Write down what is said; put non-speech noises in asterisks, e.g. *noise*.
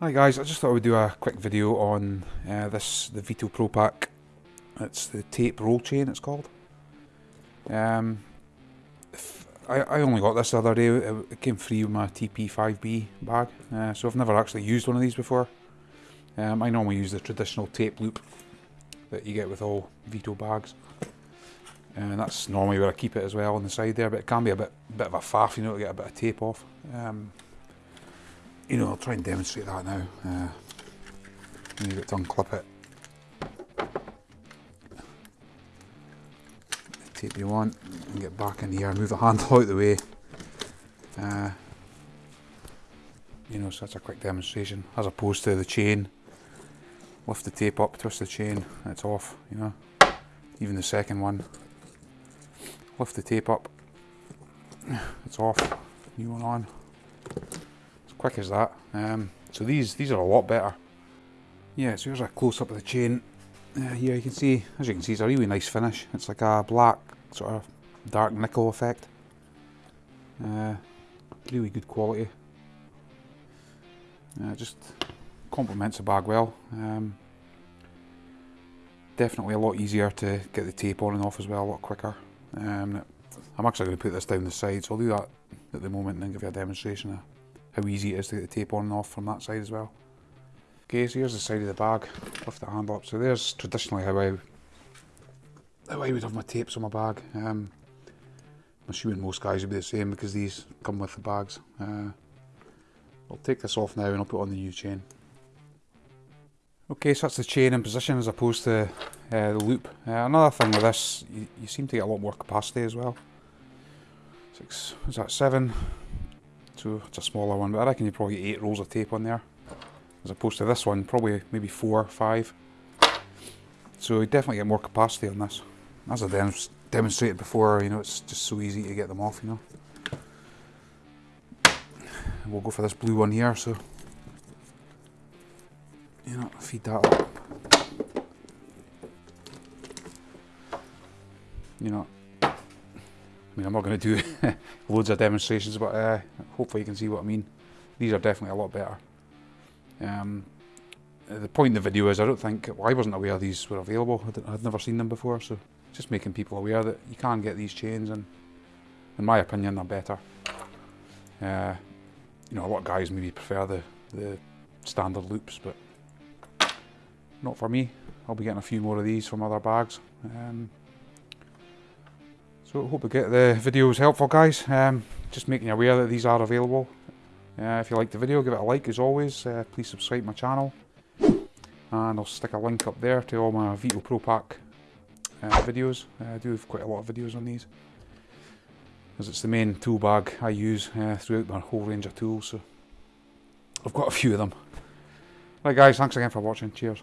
Hi guys, I just thought I would do a quick video on uh, this, the Veto Pro Pac. It's the tape roll chain it's called. Um, I, I only got this the other day, it, came free with my TP5B bag, uh, so I've never actually used one of these before. Um, I normally use the traditional tape loop that you get with all Veto bags. And that's normally where I keep it as well on the side there, but it can be a bit bit of a faff, you know, to get a bit of tape off. Um, you know, I'll try and demonstrate that now. Uh, need to unclip it. The tape you want, and get back in here, move the handle out of the way. Uh, you know, such a quick demonstration, as opposed to the chain. Lift the tape up, twist the chain, it's off, you know. Even the second one. Lift the tape up, it's off, new one on quick as that. Um, so these these are a lot better. Yeah, so here's a close up of the chain. Uh, here you can see, as you can see, it's a really nice finish. It's like a black sort of dark nickel effect. Uh, really good quality. Uh, just complements the bag well. Um, definitely a lot easier to get the tape on and off as well, a lot quicker. Um, I'm actually going to put this down the side, so I'll do that at the moment and then give you a demonstration how easy it is to get the tape on and off from that side as well. Okay, so here's the side of the bag, lift the handle up. So there's traditionally how I how I would have my tapes on my bag. Um, I'm assuming most guys would be the same because these come with the bags. Uh, I'll take this off now and I'll put on the new chain. Okay, so that's the chain in position as opposed to uh, the loop. Uh, another thing with this, you, you, seem to get a lot more capacity as well. Six, is that seven? It's a smaller one, but I reckon you probably get eight rolls of tape on there. As opposed to this one, probably maybe four, five. So you definitely get more capacity on this. As I dem demonstrated before, you know, it's just so easy to get them off, you know. We'll go for this blue one here, so you know, feed that up. You know, mean, I'm not going to do *laughs* loads of demonstrations, but uh, hopefully you can see what I mean. These are definitely a lot better. Um, the point of the video is I don't think, well, I wasn't aware these were available. I would never seen them before, so just making people aware that you can get these chains and in my opinion they're better. Uh, you know, a lot of guys maybe prefer the, the standard loops, but not for me. I'll be getting a few more of these from other bags. Um, so hope you get the videos helpful guys. Um, just making you aware that these are available. Uh, if you like the video, give it a like as always. Uh, please subscribe my channel. And I'll stick a link up there to all my Veto Pro Pac uh, videos. Uh, I do have quite a lot of videos on these. As it's the main tool bag I use uh, throughout my whole range of tools. So I've got a few of them. Right guys, thanks again for watching. Cheers.